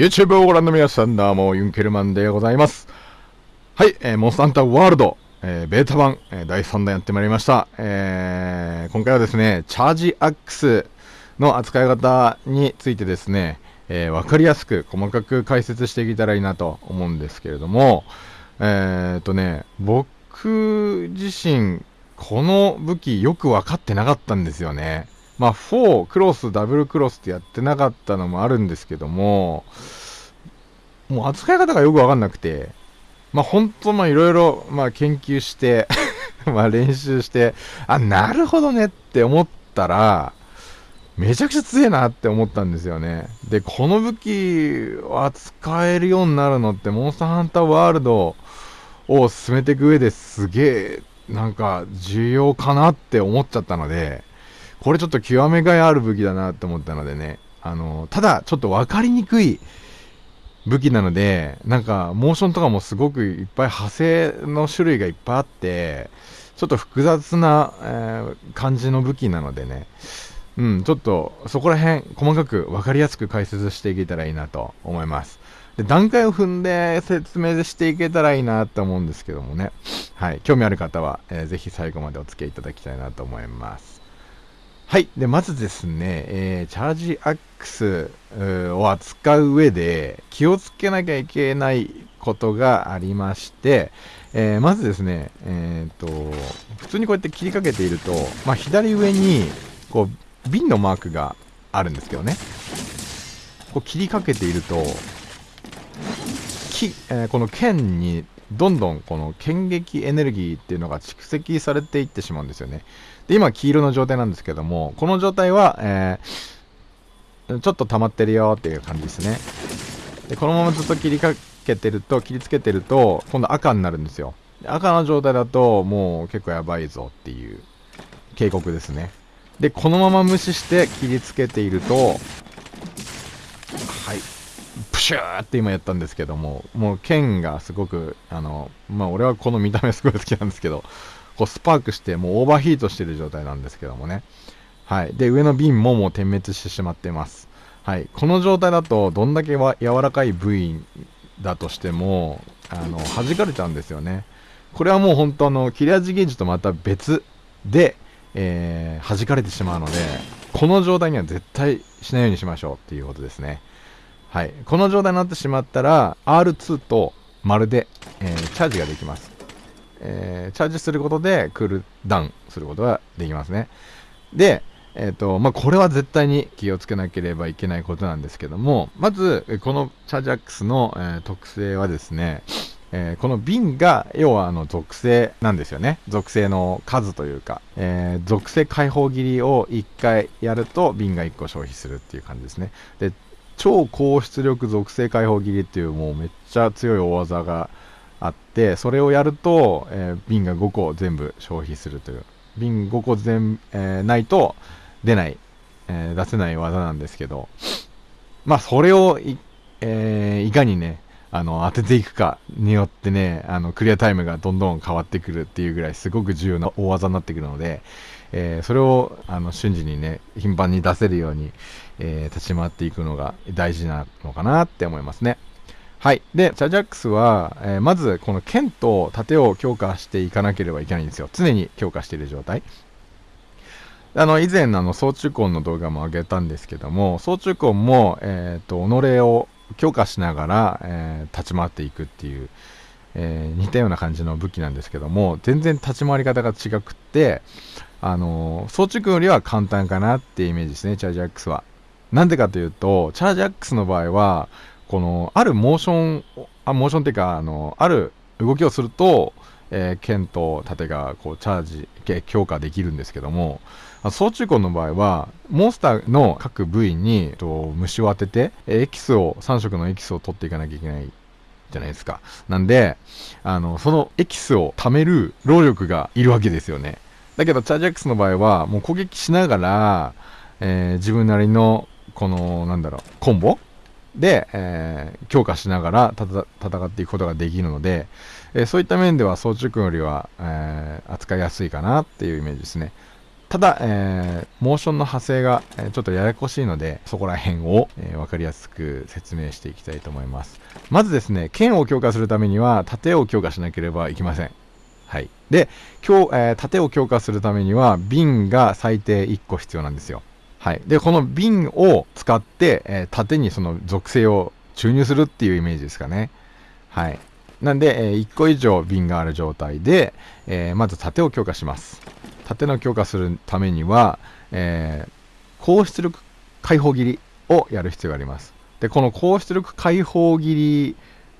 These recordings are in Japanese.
YouTube をご覧の皆さん、どうも、ユンケルマンでございます。はい、えー、モンスターハンターワールド、えー、ベータ版、えー、第3弾やってまいりました。えー、今回はですね、チャージアックスの扱い方についてですね、えー、わかりやすく細かく解説していけたらいいなと思うんですけれども、えーとね、僕自身、この武器よく分かってなかったんですよね。まあ、4、クロス、ダブルクロスってやってなかったのもあるんですけども、もう扱い方がよくわかんなくて、まあ、本当まあ、いろいろ、まあ、研究して まあ、練習して、あ、なるほどねって思ったら、めちゃくちゃ強えなって思ったんですよね。で、この武器を扱えるようになるのって、モンスターハンターワールドを進めていく上ですげえ、なんか、重要かなって思っちゃったので、これちょっと極めがいある武器だなって思ったのでね、あの、ただ、ちょっと分かりにくい武器なので、なんか、モーションとかもすごくいっぱい派生の種類がいっぱいあって、ちょっと複雑な、えー感じの武器なのでね、うん、ちょっとそこら辺細かく分かりやすく解説していけたらいいなと思います。で段階を踏んで説明していけたらいいなと思うんですけどもね、はい、興味ある方は、えーぜひ最後までお付き合いいただきたいなと思います。はい。で、まずですね、えーチャージアックスを扱う上で気をつけなきゃいけないことがありまして、えーまずですね、えっ、と、普通にこうやって切りかけていると、まあ、左上に、こう、瓶のマークがあるんですけどね。こう切りかけていると、きえこの剣にどんどんこの剣撃エネルギーっていうのが蓄積されていってしまうんですよね。で、今黄色の状態なんですけども、この状態は、えーちょっと溜まってるよっていう感じですね。で、このままずっと切りかけてると、切りつけてると、今度赤になるんですよ。赤の状態だと、もう結構やばいぞっていう警告ですね。で、このまま無視して切りつけていると、シューって今やったんですけども、もう剣がすごく、あの、まあ俺はこの見た目すごい好きなんですけど、こうスパークしてもうオーバーヒートしてる状態なんですけどもね。はい。で、上の瓶ももう点滅してしまってます。はい。この状態だと、どんだけわ柔らかい部位だとしても、あの、弾かれちゃうんですよね。これはもう本当あの、切れ味ゲージとまた別で、えー弾かれてしまうので、この状態には絶対しないようにしましょうっていうことですね。はい。この状態になってしまったら、R2 と丸で、えーチャージができます。えーチャージすることでクールダウンすることができますね。で、えっ、と、まあ、これは絶対に気をつけなければいけないことなんですけども、まず、このチャージアックスの、えー特性はですね、えーこの瓶が、要はあの属性なんですよね。属性の数というか、えー属性解放切りを1回やると瓶が1個消費するっていう感じですね。で、超高出力属性解放切りっていうもうめっちゃ強い大技があって、それをやると、えー瓶が5個全部消費するという。瓶5個全、えーないと出ない、えー出せない技なんですけど、まあそれをい、えーいかにね、あの、当てていくかによってね、あの、クリアタイムがどんどん変わってくるっていうぐらいすごく重要な大技になってくるので、えーそれを、あの、瞬時にね、頻繁に出せるように、えー立ち回っていくのが大事なのかなって思いますね。はい。で、チャージャックスは、えーまずこの剣と盾を強化していかなければいけないんですよ。常に強化している状態。あの、以前、あの、総中根の動画も上げたんですけども、総中根も、えっ、と、己を強化しながら、えー立ち回っていくっていう、え似たような感じの武器なんですけども、全然立ち回り方が違くって、あの、総中根よりは簡単かなっていうイメージですね、チャージアックスは。なんでかというと、チャージアックスの場合は、この、あるモーション、あ、モーションっていうか、あの、ある動きをすると、えー剣と盾がこうチャージ、強化できるんですけども、総中根の場合は、モンスターの各部位に、えっと虫を当てて、エキスを、3色のエキスを取っていかなきゃいけないじゃないですか。なんで、あの、そのエキスを貯める労力がいるわけですよね。だけど、チャージアックスの場合は、もう攻撃しながら、えー自分なりの、この、なんだろう、コンボ？で、えー強化しながら戦っていくことができるので、えーそういった面では総中君よりは、えー扱いやすいかなっていうイメージですね。ただ、え、モーションの派生が、え、ちょっとややこしいので、そこら辺を、えー、分かりやすく説明していきたいと思います。まずですね、剣を強化するためには、盾を強化しなければいけません。はい。で、今日、えー、盾を強化するためには、瓶が最低1個必要なんですよ。はい。で、この瓶を使って、えー、盾にその属性を注入するっていうイメージですかね。はい。なんで、えー、1個以上瓶がある状態で、えー、まず盾を強化します。盾の強化するためには、え、高出力解放切りをやる必要があります。で、この高出力解放切り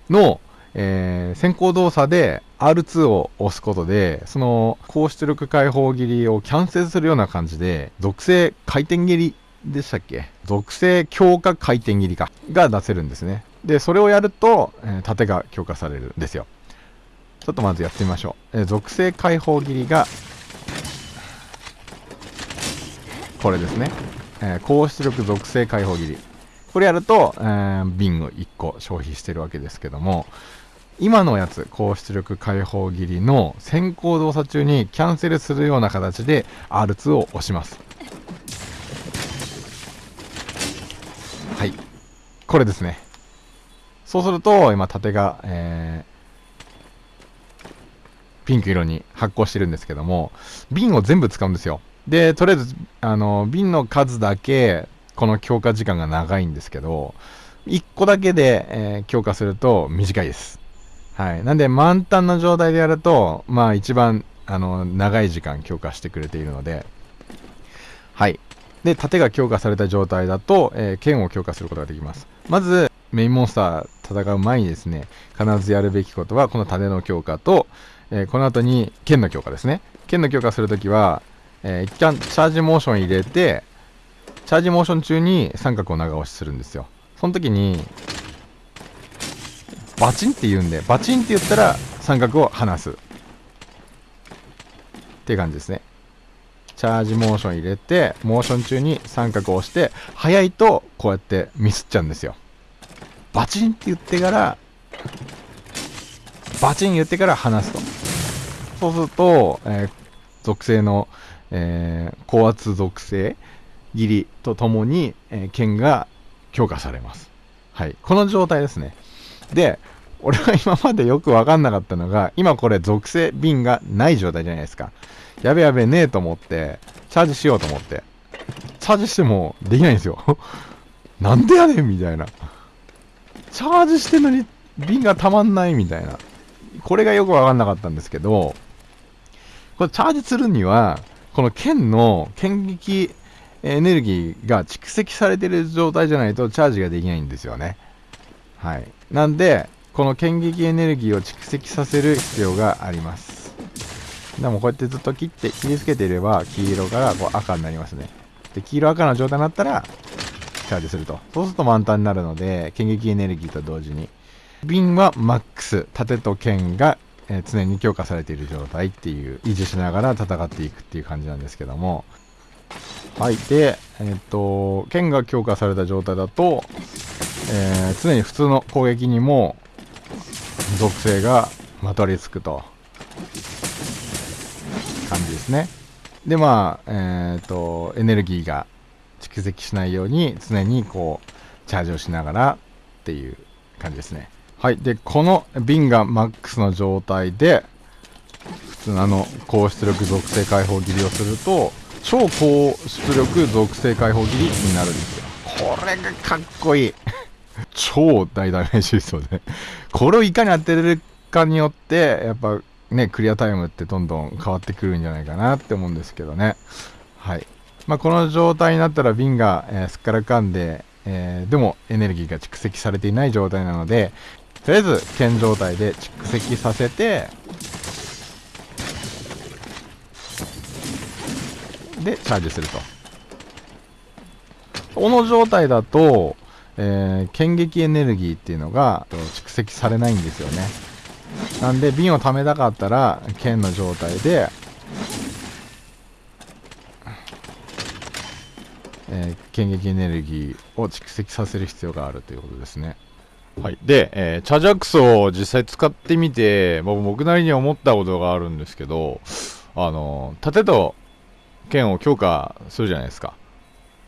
の、えー、先行動作で R2 を押すことで、その高出力解放切りをキャンセルするような感じで、属性回転切りでしたっけ？属性強化回転切りかが出せるんですね。で、それをやると、えー、盾が強化されるんですよ。ちょっとまずやってみましょう。えー、属性解放切りが、これですね。えー、高出力属性解放切り。これやると、えー、瓶を1個消費してるわけですけども、今のやつ、高出力解放切りの先行動作中にキャンセルするような形で R2 を押します。はい。これですね。そうすると、今縦が、えー、ピンク色に発光してるんですけども、瓶を全部使うんですよ。で、とりあえず、あの、瓶の数だけ、この強化時間が長いんですけど、1個だけで、えー、強化すると短いです。はい。なんで、満タンの状態でやると、まあ一番、あの、長い時間強化してくれているので、はい。で、盾が強化された状態だと、えー、剣を強化することができます。まず、メインモンスター戦う前にですね、必ずやるべきことは、この盾の強化と、えー、この後に剣の強化ですね。剣の強化するときは、えー、一旦チャージモーション入れて、チャージモーション中に三角を長押しするんですよ。その時に、バチンって言うんで、バチンって言ったら三角を離す。って感じですね。チャージモーション入れて、モーション中に三角を押して、早いとこうやってミスっちゃうんですよ。バチンって言ってから、バチン言ってから離すと。そうすると、えー、属性の、えー、高圧属性切りとともに、えー、剣が強化されます。はい。この状態ですね。で、俺は今までよくわかんなかったのが、今これ属性瓶がない状態じゃないですか。やべやべねえと思って、チャージしようと思って。チャージしてもできないんですよ。なんでやねんみたいな。チャージしてんのに瓶がたまんないみたいな。これがよくわかんなかったんですけど、これチャージするには、この剣の剣撃エネルギーが蓄積されてる状態じゃないとチャージができないんですよね。はい。なんで、この剣撃エネルギーを蓄積させる必要があります。でもこうやってずっと切って、切りつけていれば黄色からこう赤になりますね。で、黄色赤の状態になったら、チャージすると。そうすると満タンになるので、剣撃エネルギーと同時に。瓶はマックス、盾と剣が、え常に強化されている状態っていう、維持しながら戦っていくっていう感じなんですけども。はい。で、えっ、と、剣が強化された状態だと、えー、常に普通の攻撃にも属性がまとわりつくと感じですね。で、まあ、えっ、と、エネルギーが蓄積しないように常にこう、チャージをしながらっていう感じですね。はい。で、この瓶がマックスの状態で、普通のあの、高出力属性解放切りをすると、超高出力属性解放切りになるんですよ。これがかっこいい。超大ダメージですよね。これをいかに当てれるかによって、やっぱね、クリアタイムってどんどん変わってくるんじゃないかなって思うんですけどね。はい。まあ、この状態になったら瓶が、えー、すっからかんで、えー、でもエネルギーが蓄積されていない状態なので、とりあえず剣状態で蓄積させて、で、チャージすると。この状態だと、えー、剣撃エネルギーっていうのが蓄積されないんですよね。なんで、瓶を貯めたかったら、剣の状態で、えー、剣撃エネルギーを蓄積させる必要があるということですね。はい。で、えー、チャジアックスを実際使ってみて、僕なりに思ったことがあるんですけど、あの、盾と剣を強化するじゃないですか。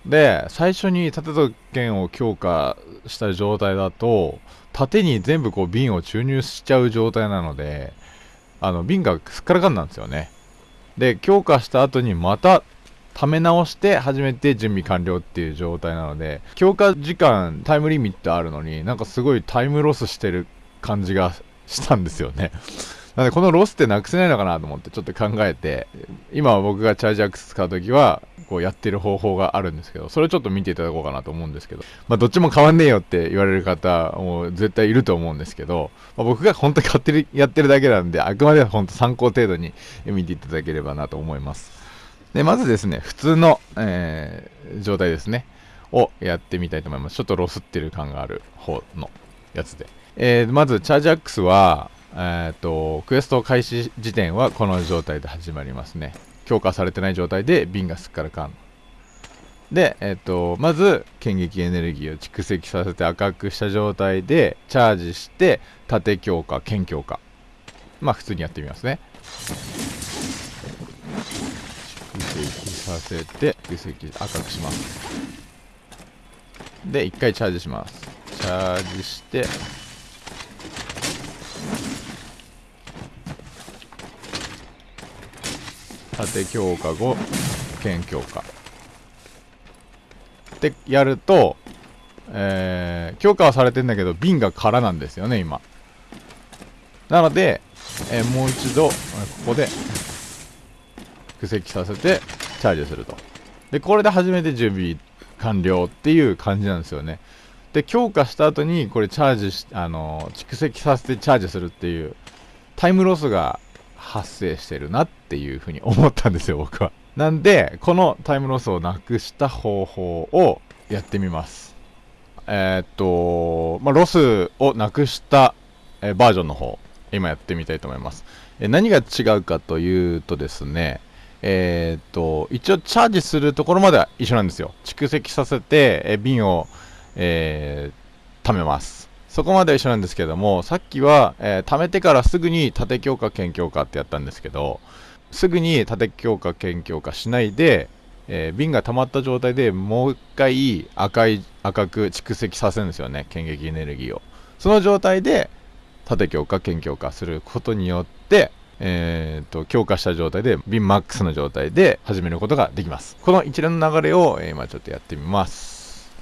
で、最初に盾と剣を強化した状態だと、盾に全部こう瓶を注入しちゃう状態なので、あの瓶がすっからかんなんですよね。で、強化した後にまた溜め直して初めて準備完了っていう状態なので、強化時間、タイムリミットあるのになんかすごいタイムロスしてる感じがしたんですよね。なのでこのロスってなくせないのかなと思ってちょっと考えて、今僕がチャージアックス使うときは、こうやってる方法があるんですけど、それをちょっと見ていただこうかなと思うんですけど、まあどっちも変わんねえよって言われる方も絶対いると思うんですけど、まあ、僕が本当に勝手にやってるだけなんで、あくまで本当参考程度に見ていただければなと思います。で、まずですね、普通の、えー、状態ですね、をやってみたいと思います。ちょっとロスってる感がある方のやつで。えー、まず、チャージアックスは、えっ、と、クエスト開始時点はこの状態で始まりますね。強化されてない状態で瓶がすっからかん。で、えっ、と、まず、剣撃エネルギーを蓄積させて赤くした状態で、チャージして、縦強化、剣強化。まあ、普通にやってみますね。蓄積させて、蓄積赤くします。で、一回チャージします。チャージして、縦強化後剣強化ってやると、えー、強化はされてんだけど瓶が空なんですよね今。なので、えー、もう一度ここで蓄積させてチャージすると。でこれで初めて準備完了っていう感じなんですよね。で強化した後にこれチャージしあの蓄積させてチャージするっていうタイムロスが発生してるなっていうふうに思ったんですよ、僕は。なんで、このタイムロスをなくした方法をやってみます。えー、っと、まあ、ロスをなくした、えバージョンの方、今やってみたいと思います。え何が違うかというとですね、えー、っと、一応チャージするところまでは一緒なんですよ。蓄積させて、え瓶を、えー、貯めます。そこまで一緒なんですけども、さっきは、えー、貯めてからすぐに縦強化、剣強化ってやったんですけど、すぐに縦強化、剣強化しないで、えー、瓶が溜まった状態でもう一回赤い、赤く蓄積させるんですよね、剣撃エネルギーを。その状態で、縦強化、剣強化することによって、えーと、強化した状態で、ビンマックスの状態で始めることができます。この一連の流れを、えー、今ちょっとやってみます。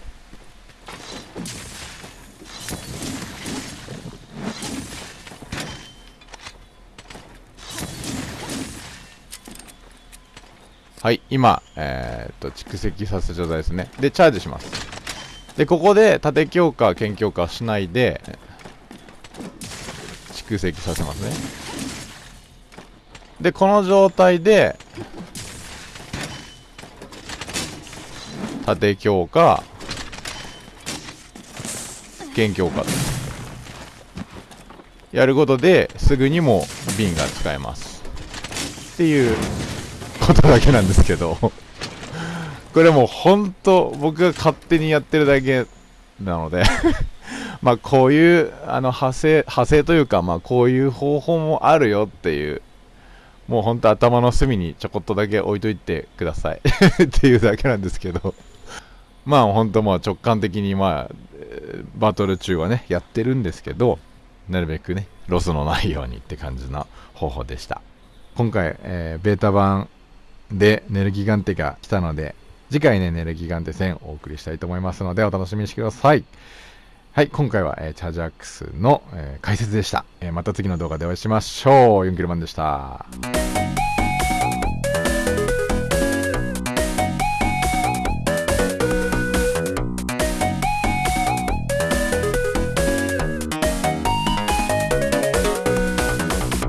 はい、今、えー、っと、蓄積させた状態ですね。で、チャージします。で、ここで縦強化、剣強化しないで、蓄積させますね。で、この状態で、縦強化、剣強化やることで、すぐにも瓶が使えます。っていうことだけなんですけど。これもう本当僕が勝手にやってるだけなので。まあこういうあの派生派生というかまあこういう方法もあるよっていう。もう本当頭の隅にちょこっとだけ置いといてください。っていうだけなんですけど。まあ本当まあ直感的にまあバトル中はねやってるんですけどなるべくねロスのないようにって感じの方法でした。今回、えー、ベータ版で、ネルギガンテが来たので、次回ね、ネルギガンテ戦お送りしたいと思いますので、お楽しみにしてください。はい、今回は、えー、チャージアックスの、えー、解説でした、えー、また次の動画でお会いしましょう。ユンケルマンでした。